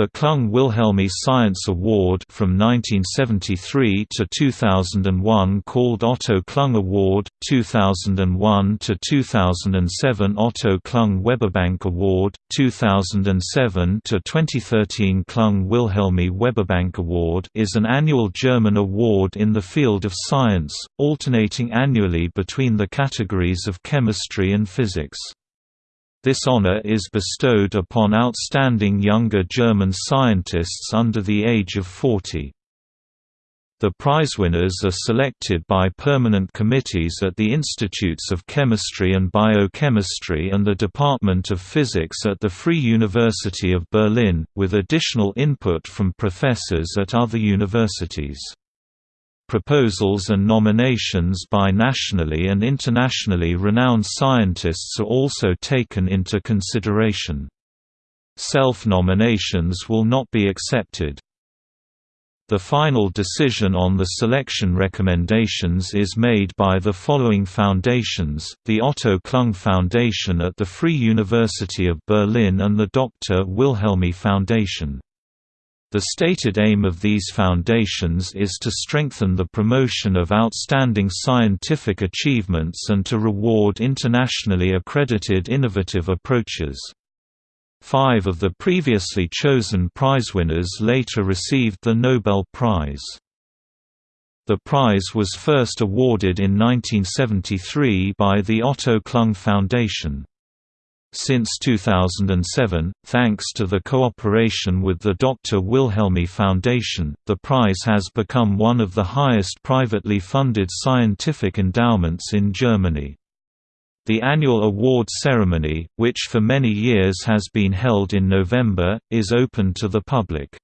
The Klung Wilhelmi Science Award from 1973 to 2001 called Otto Klung Award, 2001 to 2007 Otto Klung Weberbank Award, 2007 to 2013 Klung Wilhelmi Weberbank Award is an annual German award in the field of science, alternating annually between the categories of chemistry and physics. This honor is bestowed upon outstanding younger German scientists under the age of 40. The prizewinners are selected by permanent committees at the Institutes of Chemistry and Biochemistry and the Department of Physics at the Free University of Berlin, with additional input from professors at other universities. Proposals and nominations by nationally and internationally renowned scientists are also taken into consideration. Self-nominations will not be accepted. The final decision on the selection recommendations is made by the following foundations, the Otto Klung Foundation at the Free University of Berlin and the Dr. Wilhelmi Foundation. The stated aim of these foundations is to strengthen the promotion of outstanding scientific achievements and to reward internationally accredited innovative approaches. Five of the previously chosen prizewinners later received the Nobel Prize. The prize was first awarded in 1973 by the Otto Klung Foundation. Since 2007, thanks to the cooperation with the Dr. Wilhelmi Foundation, the prize has become one of the highest privately funded scientific endowments in Germany. The annual award ceremony, which for many years has been held in November, is open to the public.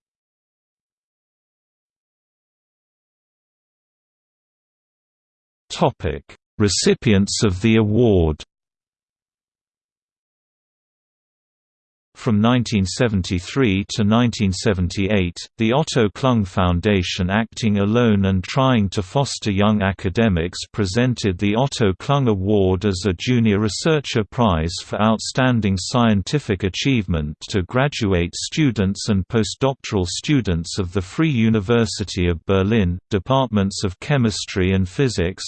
Recipients of the award From 1973 to 1978, the Otto Klung Foundation acting alone and trying to foster young academics presented the Otto Klung Award as a junior researcher prize for outstanding scientific achievement to graduate students and postdoctoral students of the Free University of Berlin, departments of chemistry and physics,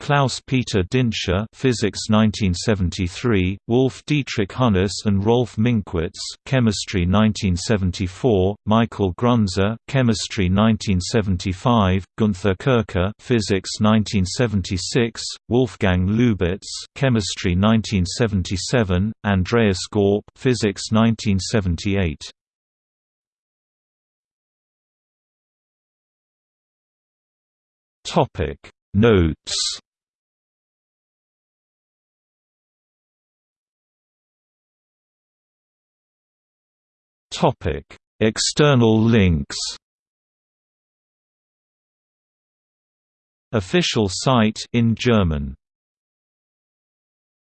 Klaus Peter Dinse Physics 1973, Wolf Dietrich Hunnius and Rolf Minkwitz Chemistry 1974, Michael Grunze Chemistry 1975, Gunther Kircher Physics 1976, Wolfgang Lubitz Chemistry 1977, Andreas Gaupp Physics 1978. Topic Notes External links. Official site in German